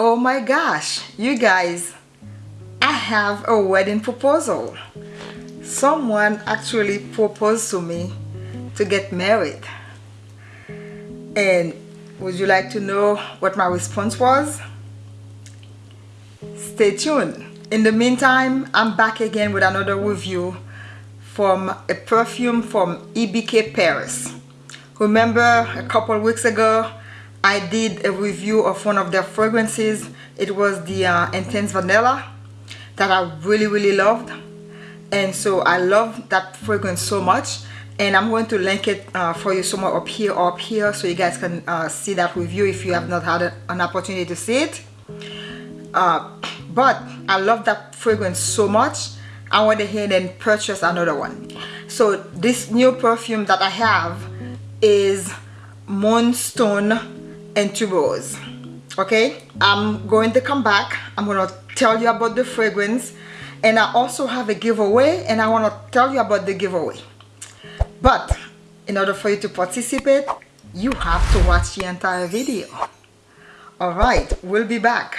oh my gosh you guys I have a wedding proposal. Someone actually proposed to me to get married. And would you like to know what my response was? Stay tuned. In the meantime I'm back again with another review from a perfume from EBK Paris. Remember a couple weeks ago I did a review of one of their fragrances. It was the uh, Intense Vanilla that I really, really loved. And so I love that fragrance so much. And I'm going to link it uh, for you somewhere up here or up here so you guys can uh, see that review if you have not had an opportunity to see it. Uh, but I love that fragrance so much. I went ahead and purchased another one. So this new perfume that I have is Moonstone and tuberose okay? I'm going to come back. I'm going to tell you about the fragrance and i also have a giveaway and i want to tell you about the giveaway. But in order for you to participate you have to watch the entire video. All right we'll be back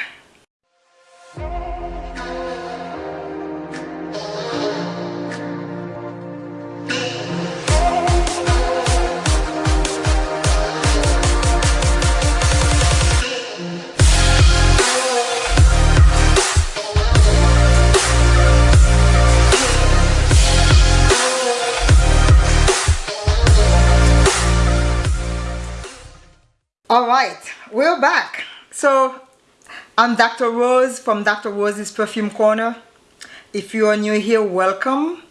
all right we're back. So i'm dr rose from dr rose's perfume corner. If you are new here welcome.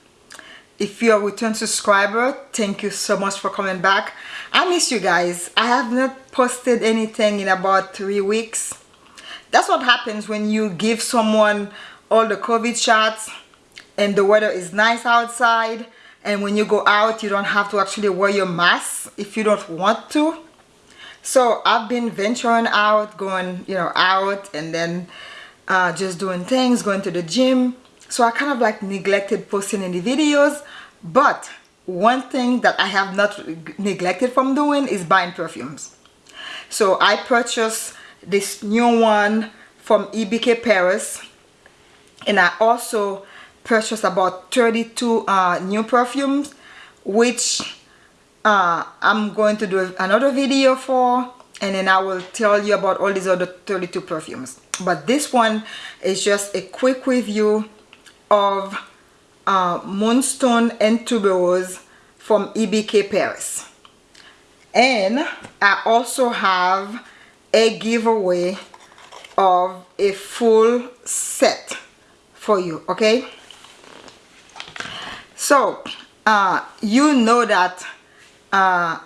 If you're a return subscriber thank you so much for coming back. I miss you guys. I have not posted anything in about three weeks. That's what happens when you give someone all the covid shots and the weather is nice outside and when you go out you don't have to actually wear your mask if you don't want to so I've been venturing out going you know out and then uh, just doing things going to the gym. So I kind of like neglected posting any videos. But one thing that I have not neglected from doing is buying perfumes. So I purchased this new one from EBK Paris. And I also purchased about 32 uh, new perfumes which uh, I'm going to do another video for and then I will tell you about all these other 32 perfumes. But this one is just a quick review of uh, Moonstone and Tuberose from EBK Paris. And I also have a giveaway of a full set for you okay? So uh, you know that uh,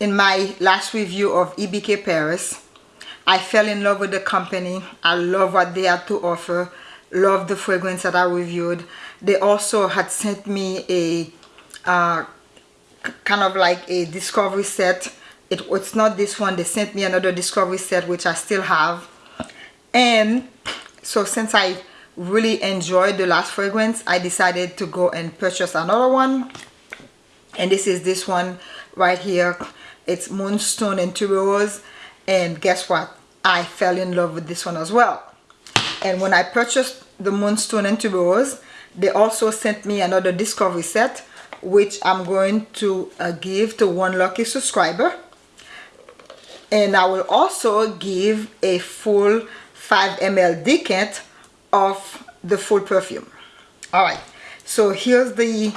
in my last review of EBK Paris I fell in love with the company. I love what they had to offer. Love the fragrance that I reviewed. They also had sent me a uh, kind of like a discovery set. It, it's not this one. They sent me another discovery set which I still have. And so since I really enjoyed the last fragrance I decided to go and purchase another one and this is this one right here. It's moonstone and and guess what? I fell in love with this one as well. And when I purchased the moonstone and they also sent me another discovery set which I'm going to uh, give to one lucky subscriber. And I will also give a full 5 ml decant of the full perfume. All right. So here's the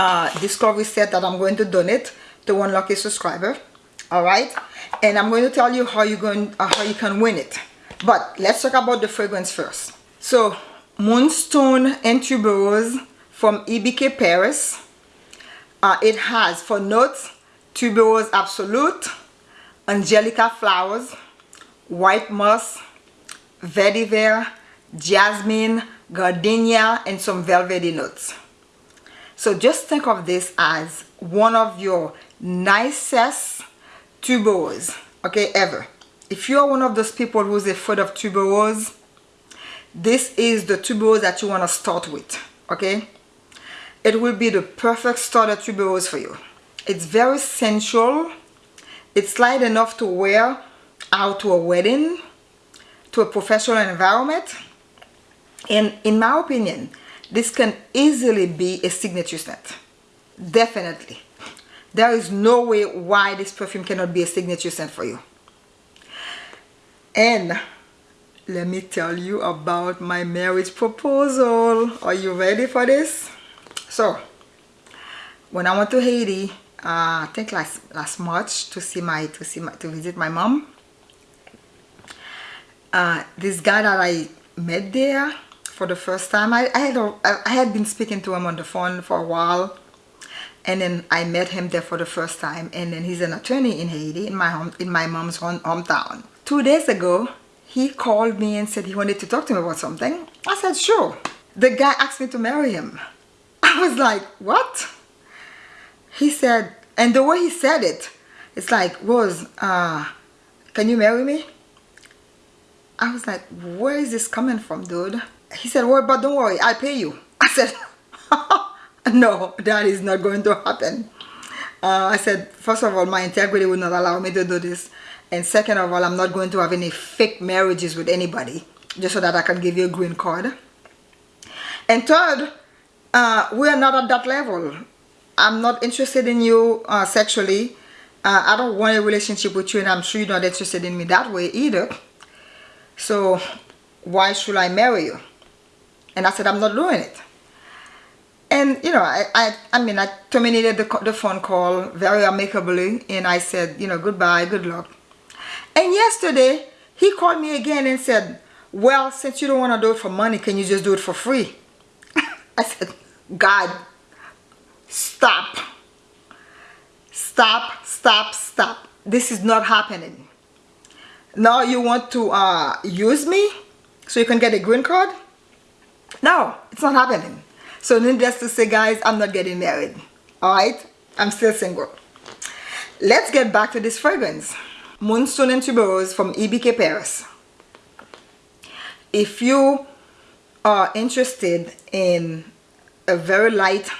uh, discovery set that I'm going to donate to one lucky subscriber all right? And I'm going to tell you how you going uh, how you can win it. But let's talk about the fragrance first. So Moonstone and Tuberose from EBK Paris uh, it has for notes Tuberose Absolute Angelica Flowers White Moss Vetiver Jasmine Gardenia and some velvety notes so just think of this as one of your nicest tuberose, okay, ever. If you're one of those people who's afraid of tuberose, this is the tuberose that you want to start with, okay? It will be the perfect starter tuberose for you. It's very sensual. It's light enough to wear out to a wedding to a professional environment and in my opinion this can easily be a signature scent. Definitely. There is no way why this perfume cannot be a signature scent for you. And let me tell you about my marriage proposal. Are you ready for this? So when I went to Haiti uh, I think last last March to see my to see my to visit my mom. Uh, this guy that I met there for the first time. I, I had a, I had been speaking to him on the phone for a while and then I met him there for the first time and then he's an attorney in Haiti in my home in my mom's home, hometown. Two days ago he called me and said he wanted to talk to me about something. I said sure. The guy asked me to marry him. I was like what? He said and the way he said it it's like Rose uh, can you marry me I was like where is this coming from dude? He said well but don't worry I'll pay you. I said no that is not going to happen. Uh, I said first of all my integrity would not allow me to do this. And second of all I'm not going to have any fake marriages with anybody just so that I can give you a green card. And third uh, we are not at that level. I'm not interested in you uh, sexually. Uh, I don't want a relationship with you and I'm sure you're not interested in me that way either so why should I marry you? And I said I'm not doing it. And you know I, I, I mean I terminated the, the phone call very amicably and I said you know goodbye good luck. And yesterday he called me again and said well since you don't want to do it for money can you just do it for free? I said God stop. Stop stop stop. This is not happening now you want to uh, use me so you can get a green card? No it's not happening. So needless to say guys i'm not getting married. All right? I'm still single. Let's get back to this fragrance. Moonstone and tuberose from ebk paris. If you are interested in a very light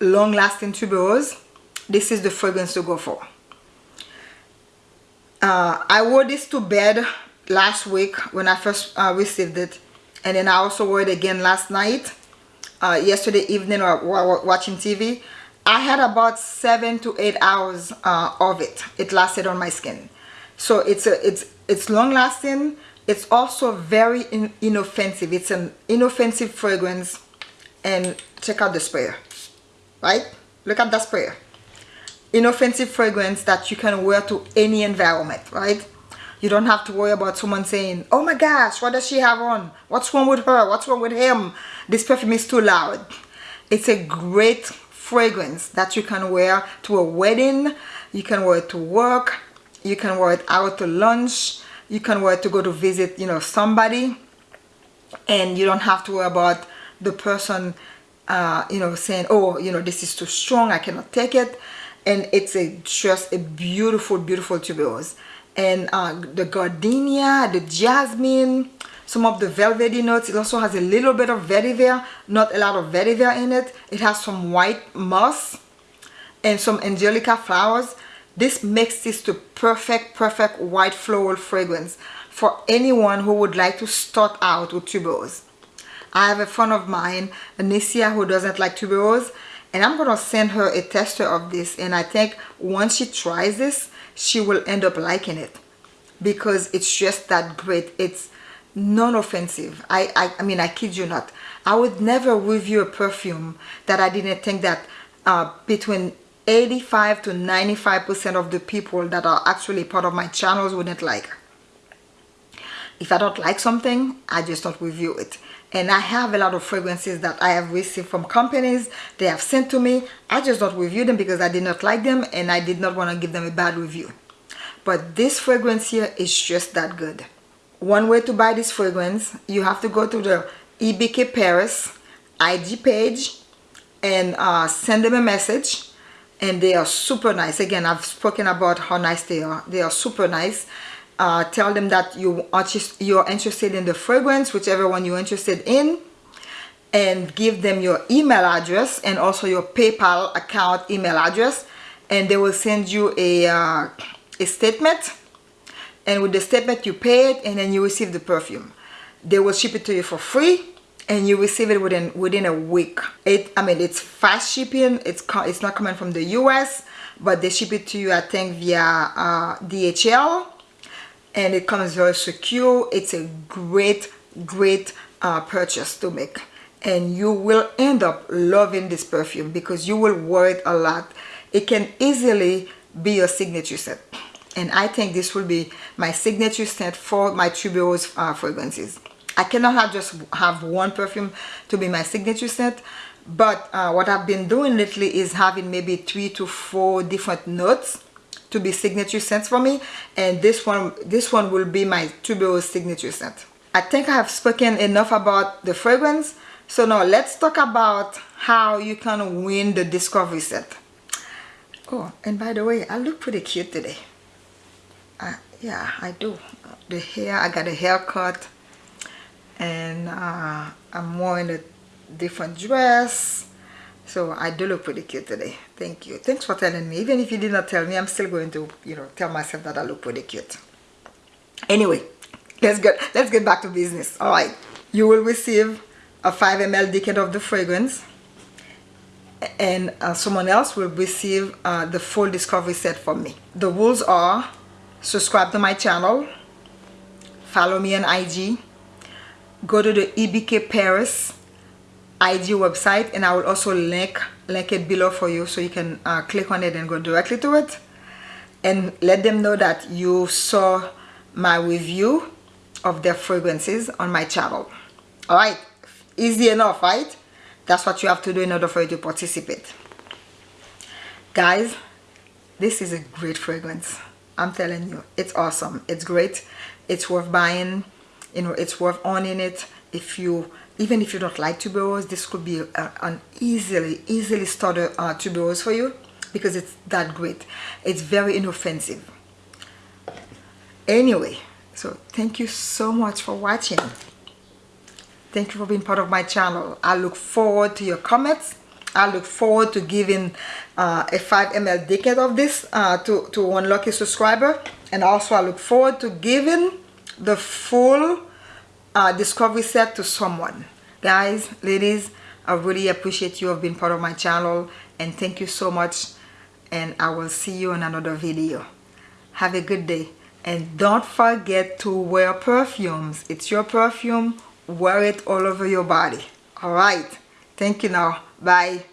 long-lasting tuberose this is the fragrance to go for uh, I wore this to bed last week when I first uh, received it. And then I also wore it again last night uh, yesterday evening or while watching TV I had about seven to eight hours uh, of it. It lasted on my skin. So it's a it's it's long lasting. It's also very in, inoffensive. It's an inoffensive fragrance. And check out the sprayer right? Look at the sprayer inoffensive fragrance that you can wear to any environment right? You don't have to worry about someone saying oh my gosh what does she have on? What's wrong with her? What's wrong with him? This perfume is too loud. It's a great fragrance that you can wear to a wedding. You can wear it to work. You can wear it out to lunch. You can wear it to go to visit you know somebody. And you don't have to worry about the person uh, you know saying oh you know this is too strong. I cannot take it and it's a just a beautiful beautiful tuberose. And uh, the gardenia the jasmine some of the velvety notes it also has a little bit of vetiver not a lot of vetiver in it. It has some white moss and some angelica flowers. This makes this the perfect perfect white floral fragrance for anyone who would like to start out with tuberose. I have a friend of mine, Anicia, who doesn't like tuberose and I'm gonna send her a tester of this and I think once she tries this she will end up liking it. Because it's just that great. It's non-offensive I, I I mean I kid you not. I would never review a perfume that I didn't think that uh, between 85 to 95 percent of the people that are actually part of my channels wouldn't like if I don't like something I just don't review it. And I have a lot of fragrances that I have received from companies. They have sent to me. I just don't review them because I did not like them and I did not want to give them a bad review. But this fragrance here is just that good. One way to buy this fragrance you have to go to the EBK Paris IG page and uh, send them a message. And they are super nice. Again I've spoken about how nice they are. They are super nice uh, tell them that you are just you're interested in the fragrance whichever one you're interested in and give them your email address and also your PayPal account email address and they will send you a, uh, a statement. And with the statement you pay it and then you receive the perfume. They will ship it to you for free and you receive it within within a week. It i mean it's fast shipping. It's it's not coming from the u.s but they ship it to you i think via uh, dhl and it comes very secure. It's a great great uh, purchase to make. And you will end up loving this perfume because you will wear it a lot. It can easily be your signature scent. And I think this will be my signature scent for my tuberose uh, fragrances. I cannot have just have one perfume to be my signature scent but uh, what I've been doing lately is having maybe three to four different notes to be signature scents for me and this one this one will be my tuberose signature scent I think I have spoken enough about the fragrance so now let's talk about how you can win the discovery set. Oh, and by the way, I look pretty cute today. Uh, yeah, I do. The hair, I got a haircut and uh, I'm wearing a different dress. So I do look pretty cute today. Thank you. Thanks for telling me. Even if you did not tell me, I'm still going to, you know, tell myself that I look pretty cute. Anyway, let's get let's get back to business. All right. You will receive a 5 ml decant of the fragrance and uh, someone else will receive uh, the full discovery set from me. The rules are subscribe to my channel, follow me on IG, go to the EBK Paris IG website and I will also link, link it below for you so you can uh, click on it and go directly to it. And let them know that you saw my review of their fragrances on my channel. Alright, easy enough right? That's what you have to do in order for you to participate. Guys this is a great fragrance. I'm telling you it's awesome. It's great. It's worth buying. You know it's worth owning it. If you even if you don't like tuberose this could be a, an easily easily starter uh, tuberose for you because it's that great it's very inoffensive anyway so thank you so much for watching Thank you for being part of my channel. I look forward to your comments. I look forward to giving uh, a 5 ml decant of this uh, to, to one lucky subscriber. And also I look forward to giving the full uh, discovery set to someone. Guys, ladies, I really appreciate you have been part of my channel. And thank you so much. And I will see you in another video. Have a good day. And don't forget to wear perfumes. It's your perfume wear it all over your body all right thank you now bye